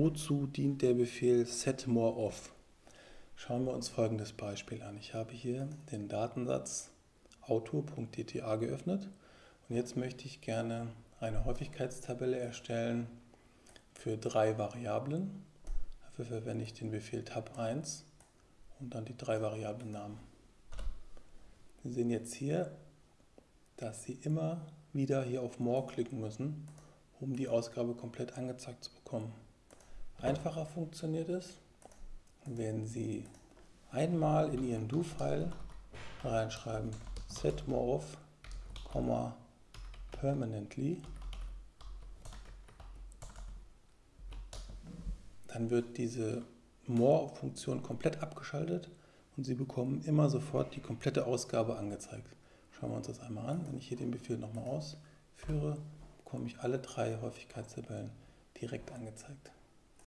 Wozu dient der Befehl setMoreOff? Schauen wir uns folgendes Beispiel an. Ich habe hier den Datensatz auto.dta geöffnet und jetzt möchte ich gerne eine Häufigkeitstabelle erstellen für drei Variablen. Dafür verwende ich den Befehl tab1 und dann die drei Variablennamen. Sie sehen jetzt hier, dass Sie immer wieder hier auf More klicken müssen, um die Ausgabe komplett angezeigt zu bekommen. Einfacher funktioniert es, wenn Sie einmal in Ihren Do-File reinschreiben setMoreOff, permanently, dann wird diese More-Funktion komplett abgeschaltet und Sie bekommen immer sofort die komplette Ausgabe angezeigt. Schauen wir uns das einmal an. Wenn ich hier den Befehl nochmal ausführe, bekomme ich alle drei Häufigkeitstabellen direkt angezeigt.